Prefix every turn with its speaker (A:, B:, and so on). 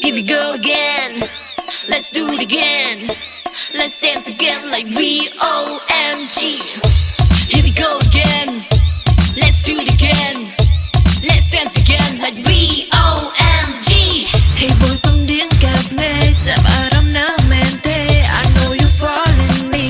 A: Give it go again. Let's do it again. Let's dance again like V-O-M-G. Here we go again. Let's do it again. Let's dance again like V-O-M-G. Hey boy, tâm điếng. I know you're falling me.